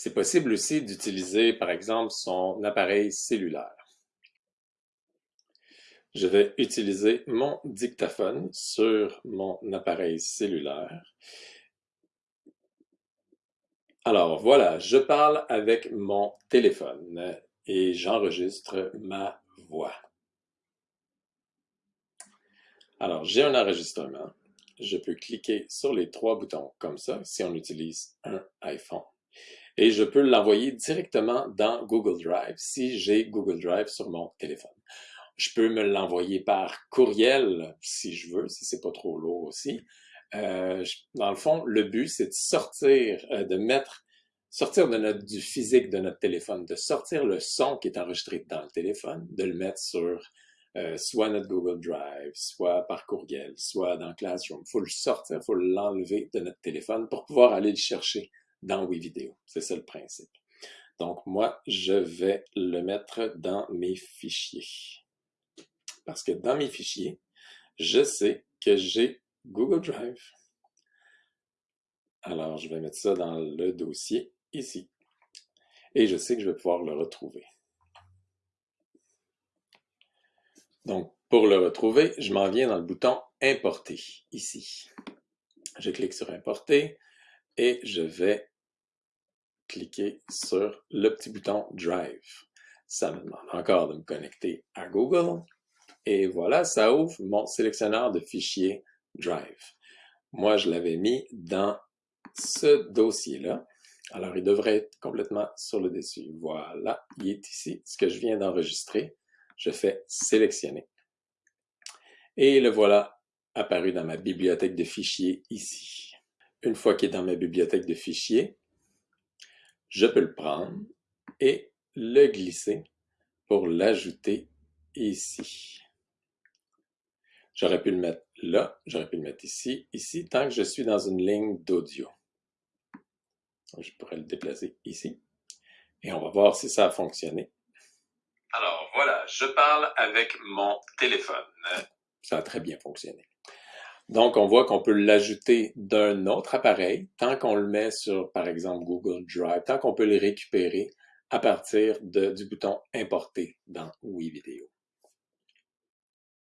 C'est possible aussi d'utiliser, par exemple, son appareil cellulaire. Je vais utiliser mon dictaphone sur mon appareil cellulaire. Alors voilà, je parle avec mon téléphone et j'enregistre ma voix. Alors, j'ai un enregistrement. Je peux cliquer sur les trois boutons comme ça si on utilise un iPhone. Et je peux l'envoyer directement dans Google Drive si j'ai Google Drive sur mon téléphone. Je peux me l'envoyer par courriel si je veux, si c'est pas trop lourd aussi. Euh, dans le fond, le but, c'est de sortir, euh, de mettre, sortir de notre, du physique de notre téléphone, de sortir le son qui est enregistré dans le téléphone, de le mettre sur euh, soit notre Google Drive, soit par courriel, soit dans Classroom. Il faut le sortir, il faut l'enlever de notre téléphone pour pouvoir aller le chercher dans WeVideo. C'est ça le principe. Donc, moi, je vais le mettre dans mes fichiers. Parce que dans mes fichiers, je sais que j'ai Google Drive. Alors, je vais mettre ça dans le dossier ici. Et je sais que je vais pouvoir le retrouver. Donc, pour le retrouver, je m'en viens dans le bouton Importer, ici. Je clique sur Importer et je vais cliquer sur le petit bouton Drive. Ça me demande encore de me connecter à Google. Et voilà, ça ouvre mon sélectionneur de fichiers Drive. Moi, je l'avais mis dans ce dossier-là. Alors, il devrait être complètement sur le dessus. Voilà, il est ici, ce que je viens d'enregistrer je fais sélectionner. Et le voilà apparu dans ma bibliothèque de fichiers ici. Une fois qu'il est dans ma bibliothèque de fichiers, je peux le prendre et le glisser pour l'ajouter ici. J'aurais pu le mettre là, j'aurais pu le mettre ici, ici, tant que je suis dans une ligne d'audio. Je pourrais le déplacer ici. Et on va voir si ça a fonctionné. Alors voilà, je parle avec mon téléphone. Ça a très bien fonctionné. Donc, on voit qu'on peut l'ajouter d'un autre appareil tant qu'on le met sur, par exemple, Google Drive, tant qu'on peut le récupérer à partir du bouton Importer dans WeVideo.